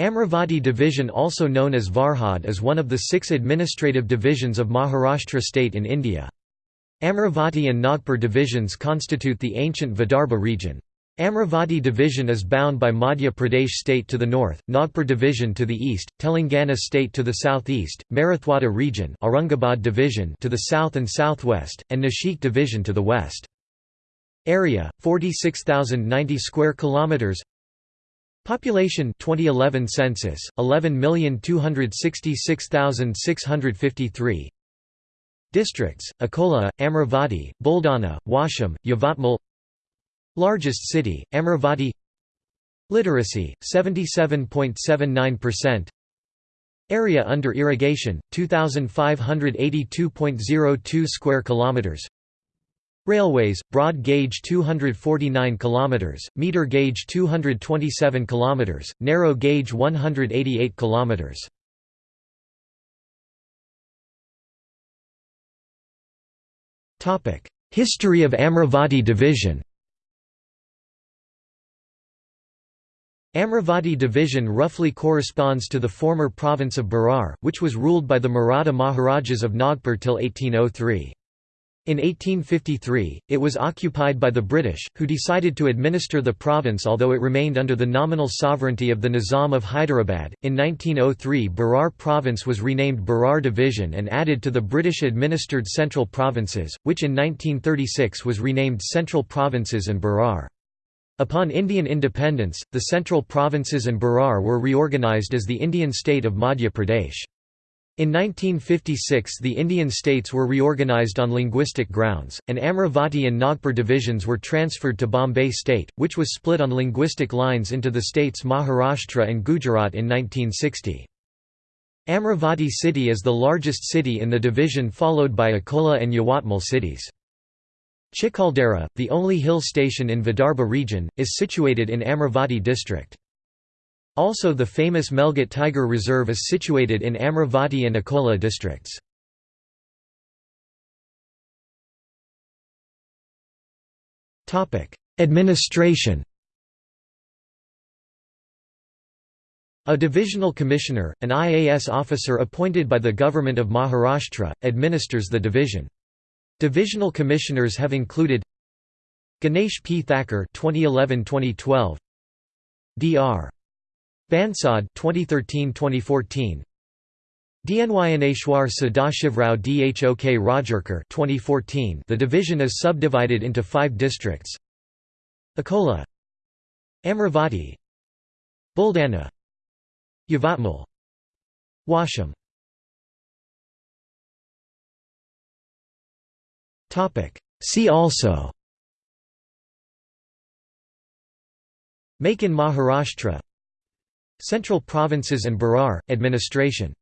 Amravati division also known as Varhad is one of the six administrative divisions of Maharashtra state in India. Amravati and Nagpur divisions constitute the ancient Vidarbha region. Amravati division is bound by Madhya Pradesh state to the north, Nagpur division to the east, Telangana state to the southeast, Marathwada region Aurangabad division to the south and southwest, and Nashik division to the west. Area 46,090 square kilometers Population 2011 census 11266653 Districts Akola Amravati Buldana Washim Yavatmal. Largest city Amravati. Literacy 77.79% Area under irrigation 2582.02 square kilometers Railways, broad gauge 249 km, meter gauge 227 km, narrow gauge 188 km. History of Amravati division Amravati division roughly corresponds to the former province of Berar, which was ruled by the Maratha Maharajas of Nagpur till 1803. In 1853, it was occupied by the British, who decided to administer the province although it remained under the nominal sovereignty of the Nizam of Hyderabad. In 1903, Berar province was renamed Berar Division and added to the British administered Central Provinces, which in 1936 was renamed Central Provinces and Berar. Upon Indian independence, the Central Provinces and Berar were reorganised as the Indian state of Madhya Pradesh. In 1956 the Indian states were reorganised on linguistic grounds, and Amravati and Nagpur divisions were transferred to Bombay state, which was split on linguistic lines into the states Maharashtra and Gujarat in 1960. Amravati city is the largest city in the division followed by Akola and Yawatmal cities. Chikhaldara, the only hill station in Vidarbha region, is situated in Amravati district. Also the famous Melghat Tiger Reserve is situated in Amravati and Akola districts. Administration A divisional commissioner, an IAS officer appointed by the government of Maharashtra, administers the division. Divisional commissioners have included Ganesh P. Thacker 2011-2012 Dr. Bansad 2013-2014 Dnyaneshwar Sadashivrao Dhok Rajarkar 2014 The division is subdivided into 5 districts. Akola. Amravati. Buldana. Yavatmal. Washim See also. Make in Maharashtra Central Provinces and Berar, Administration